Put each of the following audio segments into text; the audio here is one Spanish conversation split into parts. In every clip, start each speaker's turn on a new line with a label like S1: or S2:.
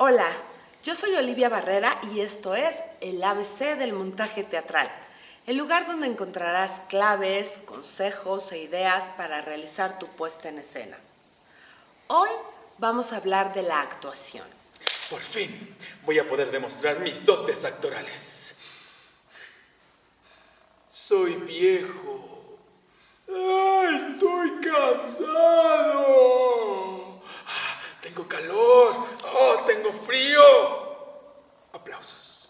S1: Hola, yo soy Olivia Barrera y esto es el ABC del montaje teatral, el lugar donde encontrarás claves, consejos e ideas para realizar tu puesta en escena. Hoy vamos a hablar de la actuación.
S2: Por fin voy a poder demostrar mis dotes actorales. Soy viejo. ¡Ah, estoy cansado. Ah, tengo calor. Oh, tengo frío. Aplausos.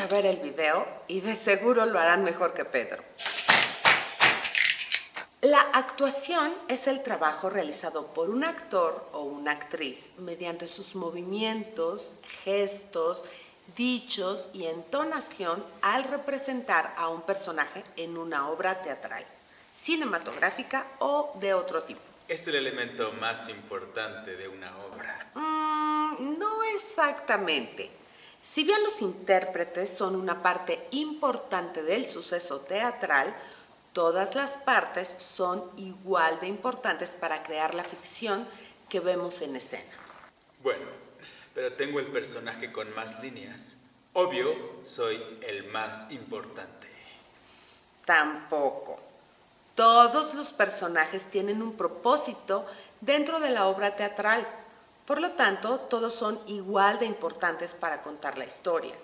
S1: A ver el video y de seguro lo harán mejor que Pedro. La actuación es el trabajo realizado por un actor o una actriz mediante sus movimientos, gestos, dichos y entonación al representar a un personaje en una obra teatral, cinematográfica o de otro tipo.
S2: Es el elemento más importante de una obra.
S1: Mm, no exactamente. Si bien los intérpretes son una parte importante del suceso teatral, Todas las partes son igual de importantes para crear la ficción que vemos en escena.
S2: Bueno, pero tengo el personaje con más líneas. Obvio, soy el más importante.
S1: Tampoco. Todos los personajes tienen un propósito dentro de la obra teatral. Por lo tanto, todos son igual de importantes para contar la historia.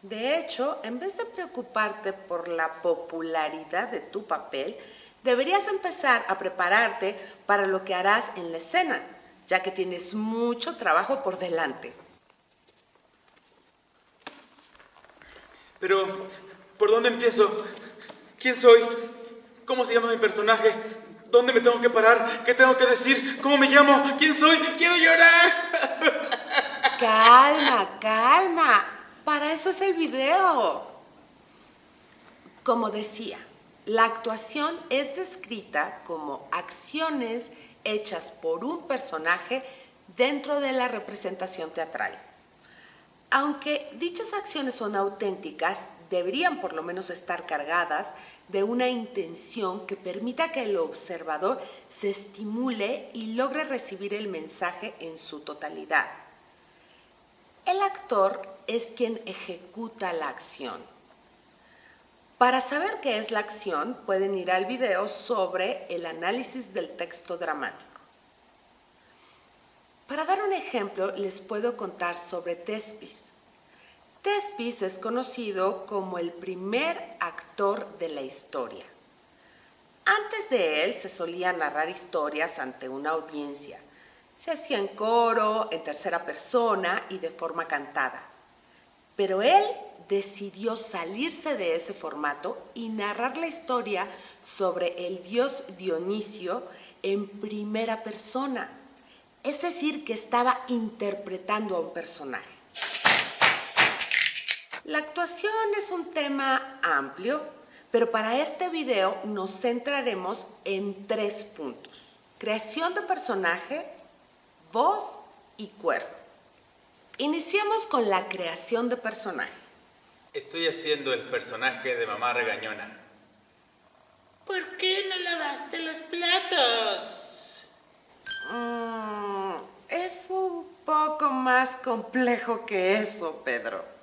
S1: De hecho, en vez de preocuparte por la popularidad de tu papel, deberías empezar a prepararte para lo que harás en la escena, ya que tienes mucho trabajo por delante.
S2: Pero, ¿por dónde empiezo? ¿Quién soy? ¿Cómo se llama mi personaje? ¿Dónde me tengo que parar? ¿Qué tengo que decir? ¿Cómo me llamo? ¿Quién soy? ¡Quiero llorar!
S1: Calma, calma. Para eso es el video. Como decía, la actuación es descrita como acciones hechas por un personaje dentro de la representación teatral. Aunque dichas acciones son auténticas, deberían por lo menos estar cargadas de una intención que permita que el observador se estimule y logre recibir el mensaje en su totalidad. El actor es quien ejecuta la acción. Para saber qué es la acción, pueden ir al video sobre el análisis del texto dramático. Para dar un ejemplo, les puedo contar sobre Tespis. Tespis es conocido como el primer actor de la historia. Antes de él se solía narrar historias ante una audiencia. Se hacía en coro, en tercera persona y de forma cantada. Pero él decidió salirse de ese formato y narrar la historia sobre el dios Dionisio en primera persona. Es decir, que estaba interpretando a un personaje. La actuación es un tema amplio, pero para este video nos centraremos en tres puntos. Creación de personaje, voz y cuerpo. Iniciamos con la creación de personaje.
S2: Estoy haciendo el personaje de mamá regañona.
S3: ¿Por qué no lavaste los platos?
S1: Mm, es un poco más complejo que eso, Pedro.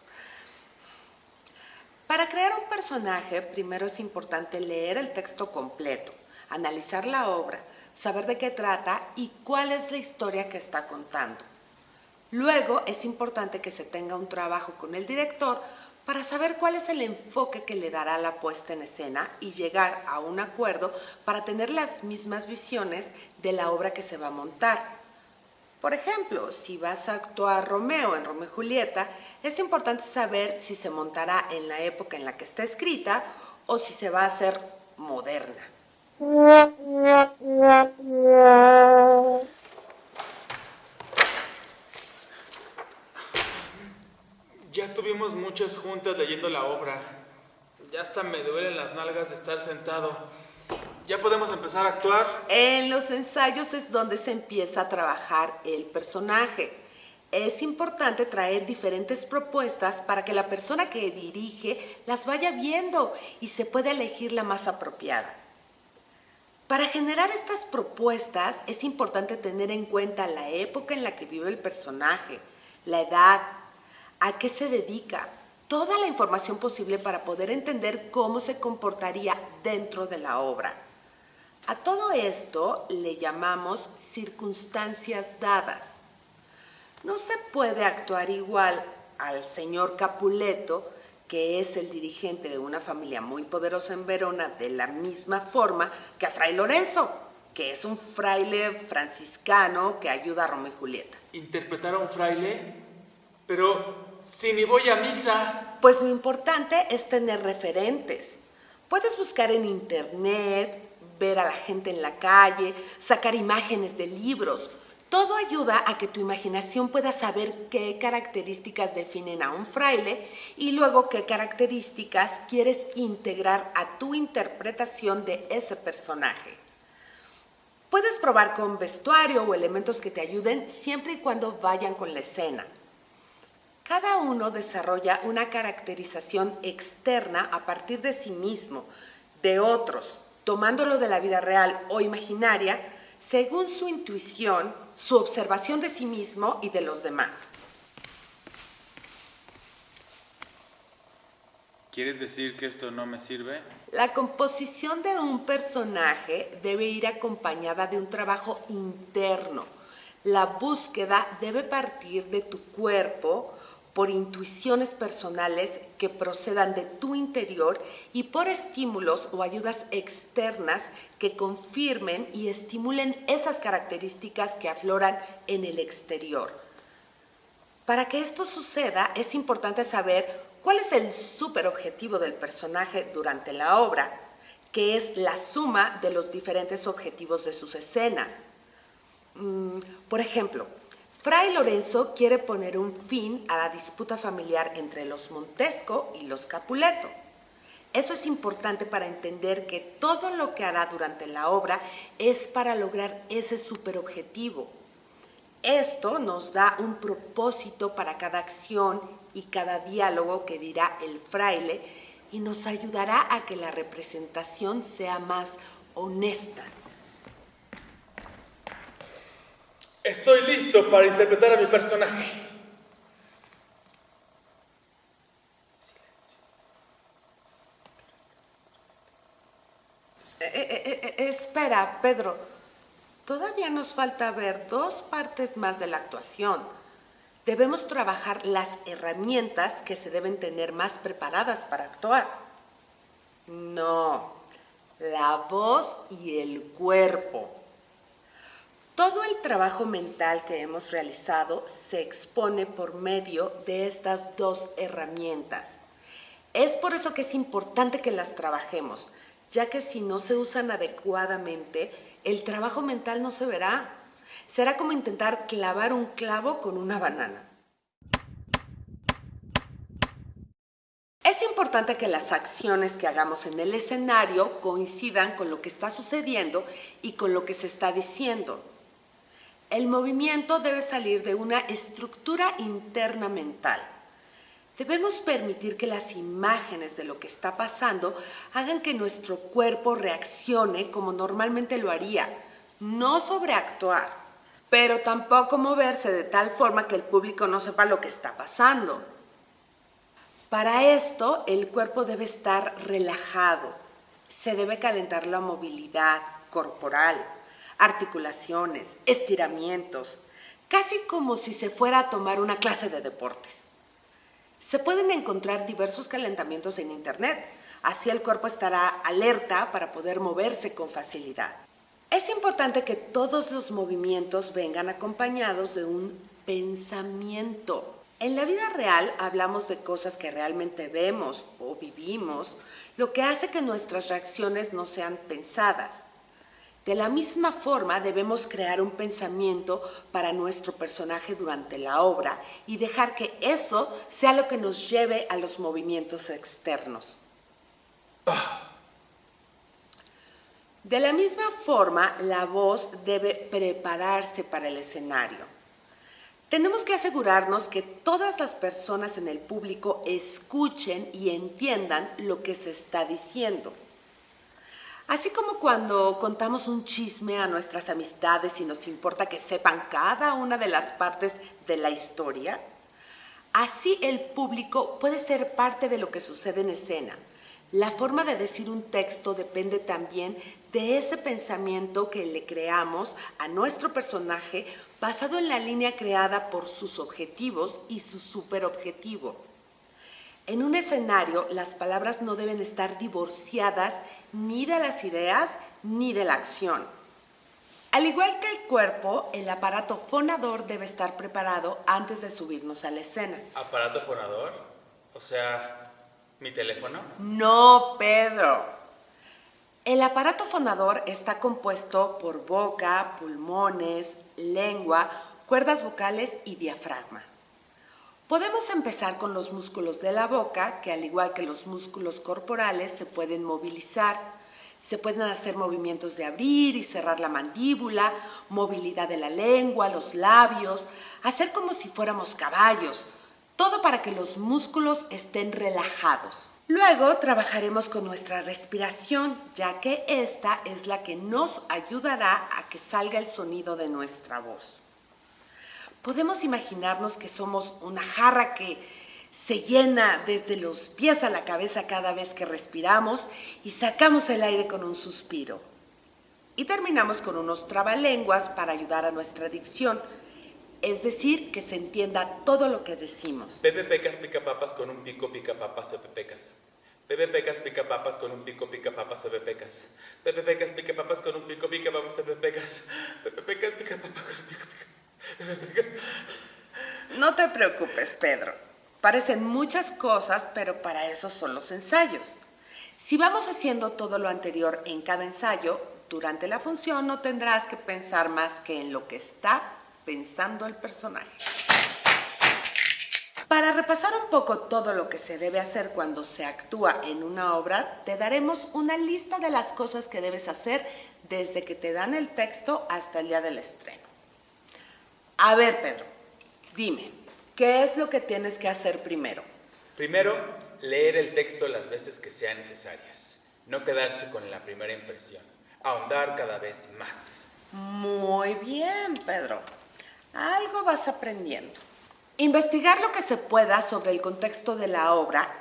S1: Para crear un personaje, primero es importante leer el texto completo, analizar la obra, saber de qué trata y cuál es la historia que está contando. Luego es importante que se tenga un trabajo con el director para saber cuál es el enfoque que le dará la puesta en escena y llegar a un acuerdo para tener las mismas visiones de la obra que se va a montar. Por ejemplo, si vas a actuar Romeo en Romeo y Julieta, es importante saber si se montará en la época en la que está escrita o si se va a hacer moderna.
S2: Ya tuvimos muchas juntas leyendo la obra. Ya hasta me duelen las nalgas de estar sentado. ¿Ya podemos empezar a actuar?
S1: En los ensayos es donde se empieza a trabajar el personaje. Es importante traer diferentes propuestas para que la persona que dirige las vaya viendo y se pueda elegir la más apropiada. Para generar estas propuestas es importante tener en cuenta la época en la que vive el personaje, la edad, a qué se dedica, toda la información posible para poder entender cómo se comportaría dentro de la obra. A todo esto le llamamos circunstancias dadas. No se puede actuar igual al señor Capuleto que es el dirigente de una familia muy poderosa en Verona, de la misma forma que a Fray Lorenzo, que es un fraile franciscano que ayuda a Romeo y Julieta.
S2: ¿Interpretar a un fraile? Pero si ni voy a misa.
S1: Pues lo importante es tener referentes. Puedes buscar en internet, ver a la gente en la calle, sacar imágenes de libros, todo ayuda a que tu imaginación pueda saber qué características definen a un fraile y luego qué características quieres integrar a tu interpretación de ese personaje. Puedes probar con vestuario o elementos que te ayuden siempre y cuando vayan con la escena. Cada uno desarrolla una caracterización externa a partir de sí mismo, de otros, tomándolo de la vida real o imaginaria, según su intuición, su observación de sí mismo y de los demás.
S2: ¿Quieres decir que esto no me sirve?
S1: La composición de un personaje debe ir acompañada de un trabajo interno. La búsqueda debe partir de tu cuerpo, por intuiciones personales que procedan de tu interior y por estímulos o ayudas externas que confirmen y estimulen esas características que afloran en el exterior. Para que esto suceda es importante saber cuál es el superobjetivo del personaje durante la obra, que es la suma de los diferentes objetivos de sus escenas. Mm, por ejemplo, Fray Lorenzo quiere poner un fin a la disputa familiar entre los Montesco y los Capuleto. Eso es importante para entender que todo lo que hará durante la obra es para lograr ese superobjetivo. Esto nos da un propósito para cada acción y cada diálogo que dirá el fraile y nos ayudará a que la representación sea más honesta.
S2: Estoy listo para interpretar a mi personaje.
S1: Eh, eh, eh, espera, Pedro. Todavía nos falta ver dos partes más de la actuación. Debemos trabajar las herramientas que se deben tener más preparadas para actuar. No, la voz y el cuerpo. Todo el trabajo mental que hemos realizado se expone por medio de estas dos herramientas. Es por eso que es importante que las trabajemos, ya que si no se usan adecuadamente, el trabajo mental no se verá. Será como intentar clavar un clavo con una banana. Es importante que las acciones que hagamos en el escenario coincidan con lo que está sucediendo y con lo que se está diciendo. El movimiento debe salir de una estructura interna mental. Debemos permitir que las imágenes de lo que está pasando hagan que nuestro cuerpo reaccione como normalmente lo haría, no sobreactuar, pero tampoco moverse de tal forma que el público no sepa lo que está pasando. Para esto, el cuerpo debe estar relajado, se debe calentar la movilidad corporal, articulaciones, estiramientos, casi como si se fuera a tomar una clase de deportes. Se pueden encontrar diversos calentamientos en internet, así el cuerpo estará alerta para poder moverse con facilidad. Es importante que todos los movimientos vengan acompañados de un pensamiento. En la vida real hablamos de cosas que realmente vemos o vivimos, lo que hace que nuestras reacciones no sean pensadas. De la misma forma debemos crear un pensamiento para nuestro personaje durante la obra y dejar que eso sea lo que nos lleve a los movimientos externos. De la misma forma, la voz debe prepararse para el escenario. Tenemos que asegurarnos que todas las personas en el público escuchen y entiendan lo que se está diciendo. Así como cuando contamos un chisme a nuestras amistades y nos importa que sepan cada una de las partes de la historia, así el público puede ser parte de lo que sucede en escena. La forma de decir un texto depende también de ese pensamiento que le creamos a nuestro personaje basado en la línea creada por sus objetivos y su superobjetivo. En un escenario, las palabras no deben estar divorciadas ni de las ideas ni de la acción. Al igual que el cuerpo, el aparato fonador debe estar preparado antes de subirnos a la escena.
S2: ¿Aparato fonador? O sea, ¿mi teléfono?
S1: No, Pedro. El aparato fonador está compuesto por boca, pulmones, lengua, cuerdas vocales y diafragma. Podemos empezar con los músculos de la boca, que al igual que los músculos corporales se pueden movilizar. Se pueden hacer movimientos de abrir y cerrar la mandíbula, movilidad de la lengua, los labios, hacer como si fuéramos caballos, todo para que los músculos estén relajados. Luego trabajaremos con nuestra respiración, ya que esta es la que nos ayudará a que salga el sonido de nuestra voz. Podemos imaginarnos que somos una jarra que se llena desde los pies a la cabeza cada vez que respiramos y sacamos el aire con un suspiro. Y terminamos con unos trabalenguas para ayudar a nuestra dicción, es decir, que se entienda todo lo que decimos.
S2: Pepe Pecas pica papas con un pico pica papas Pepe Pecas. Pepe Pecas pica papas con un pico pica papas Pepe Pecas. Pepe Pecas pica papas con un pico pica papas Pepe Pecas. Pepe Pecas pica papas con un pico pica
S1: no te preocupes, Pedro. Parecen muchas cosas, pero para eso son los ensayos. Si vamos haciendo todo lo anterior en cada ensayo, durante la función no tendrás que pensar más que en lo que está pensando el personaje. Para repasar un poco todo lo que se debe hacer cuando se actúa en una obra, te daremos una lista de las cosas que debes hacer desde que te dan el texto hasta el día del estreno. A ver, Pedro, dime, ¿qué es lo que tienes que hacer primero?
S2: Primero, leer el texto las veces que sean necesarias. No quedarse con la primera impresión. Ahondar cada vez más.
S1: Muy bien, Pedro. Algo vas aprendiendo. Investigar lo que se pueda sobre el contexto de la obra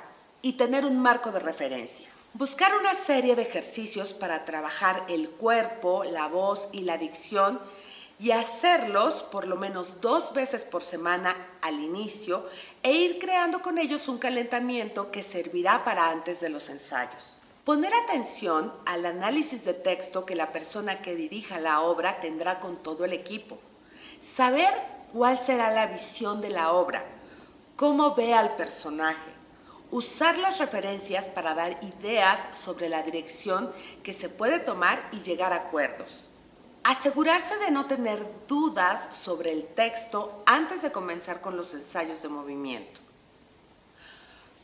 S1: y tener un marco de referencia. Buscar una serie de ejercicios para trabajar el cuerpo, la voz y la dicción y hacerlos por lo menos dos veces por semana al inicio e ir creando con ellos un calentamiento que servirá para antes de los ensayos. Poner atención al análisis de texto que la persona que dirija la obra tendrá con todo el equipo. Saber cuál será la visión de la obra, cómo ve al personaje. Usar las referencias para dar ideas sobre la dirección que se puede tomar y llegar a acuerdos. Asegurarse de no tener dudas sobre el texto antes de comenzar con los ensayos de movimiento.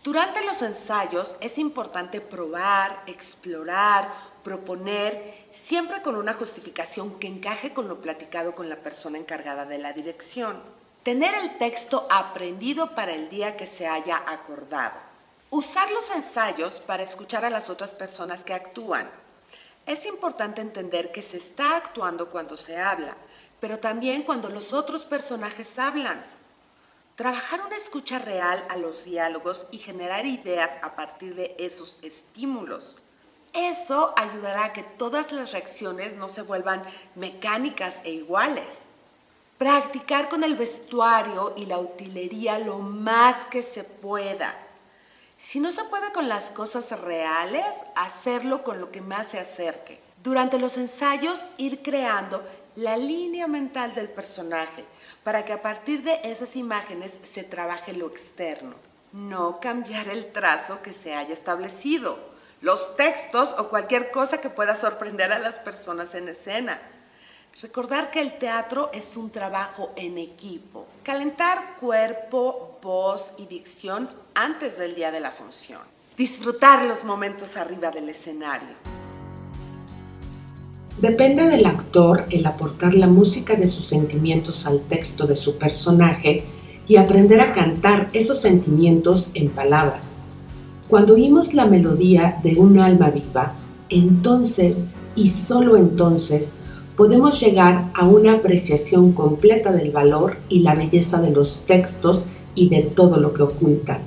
S1: Durante los ensayos es importante probar, explorar, proponer, siempre con una justificación que encaje con lo platicado con la persona encargada de la dirección. Tener el texto aprendido para el día que se haya acordado. Usar los ensayos para escuchar a las otras personas que actúan. Es importante entender que se está actuando cuando se habla, pero también cuando los otros personajes hablan. Trabajar una escucha real a los diálogos y generar ideas a partir de esos estímulos. Eso ayudará a que todas las reacciones no se vuelvan mecánicas e iguales. Practicar con el vestuario y la utilería lo más que se pueda. Si no se puede con las cosas reales, hacerlo con lo que más se acerque. Durante los ensayos, ir creando la línea mental del personaje para que a partir de esas imágenes se trabaje lo externo. No cambiar el trazo que se haya establecido, los textos o cualquier cosa que pueda sorprender a las personas en escena. Recordar que el teatro es un trabajo en equipo. Calentar cuerpo, voz y dicción antes del día de la función. Disfrutar los momentos arriba del escenario. Depende del actor el aportar la música de sus sentimientos al texto de su personaje y aprender a cantar esos sentimientos en palabras. Cuando oímos la melodía de un alma viva, entonces y solo entonces podemos llegar a una apreciación completa del valor y la belleza de los textos y de todo lo que ocultan.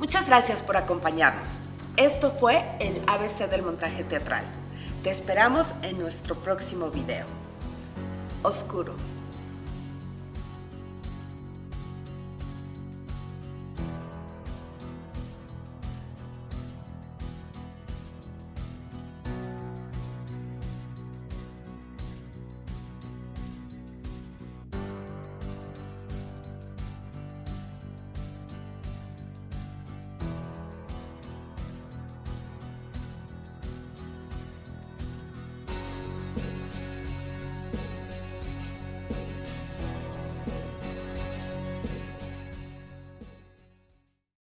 S1: Muchas gracias por acompañarnos. Esto fue el ABC del montaje teatral. Te esperamos en nuestro próximo video. Oscuro.